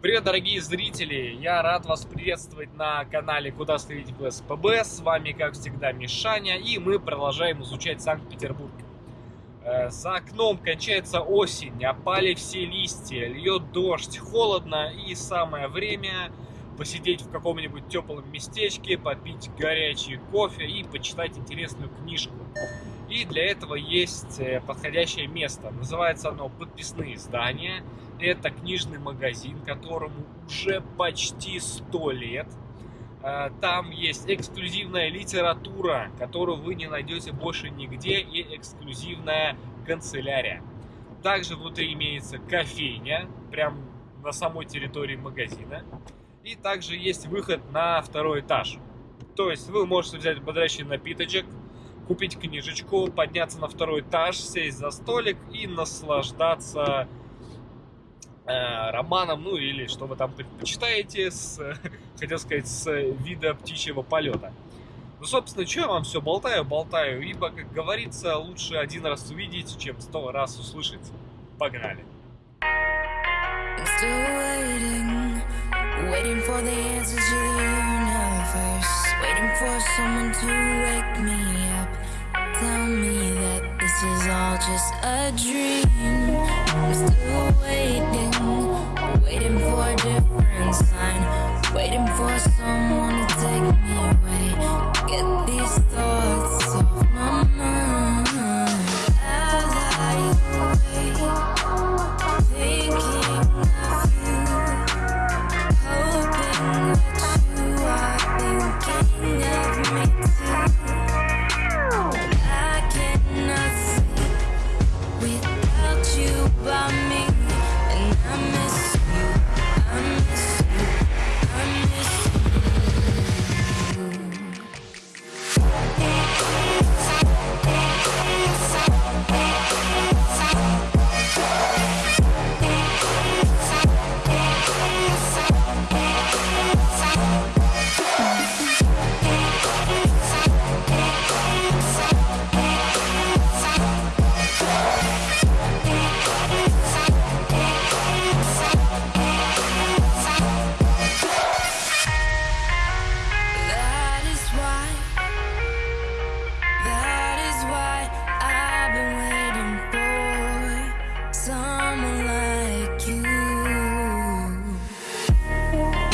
Привет, дорогие зрители! Я рад вас приветствовать на канале Куда стрелять в. С вами, как всегда, Мишаня, и мы продолжаем изучать Санкт-Петербург. Э, за окном кончается осень, опали все листья, льет дождь, холодно, и самое время посидеть в каком-нибудь теплом местечке, попить горячий кофе и почитать интересную книжку. И для этого есть э, подходящее место. Называется оно «Подписные издания». Это книжный магазин, которому уже почти 100 лет. Э, там есть эксклюзивная литература, которую вы не найдете больше нигде, и эксклюзивная канцелярия. Также внутри имеется кофейня, прям на самой территории магазина. И также есть выход на второй этаж. То есть вы можете взять бодрящий напиточек, купить книжечку, подняться на второй этаж, сесть за столик и наслаждаться романом, ну или что вы там предпочитаете, с, хотел сказать, с вида птичьего полета. Ну, собственно, что я вам все болтаю, болтаю, ибо, как говорится, лучше один раз увидеть, чем сто раз услышать. Погнали! Tell me that this is all just a dream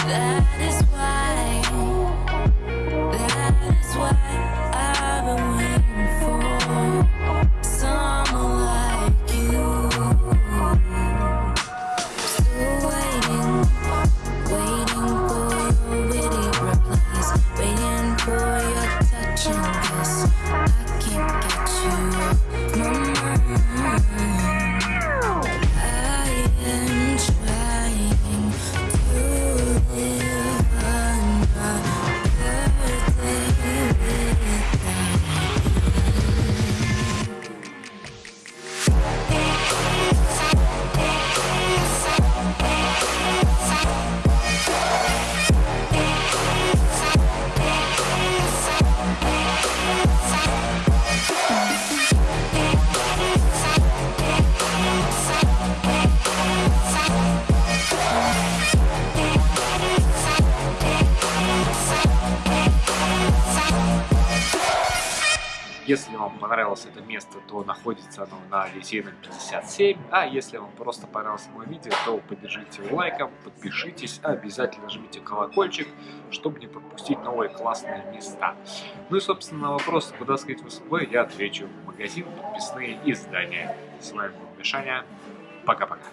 That is Если вам понравилось это место, то находится оно на Литейном 57. А если вам просто понравилось мое видео, то поддержите его лайком, подпишитесь, обязательно жмите колокольчик, чтобы не пропустить новые классные места. Ну и, собственно, на вопрос, куда сказать в СП, я отвечу. Магазин, подписные издания. С вами был Мишаня. Пока-пока.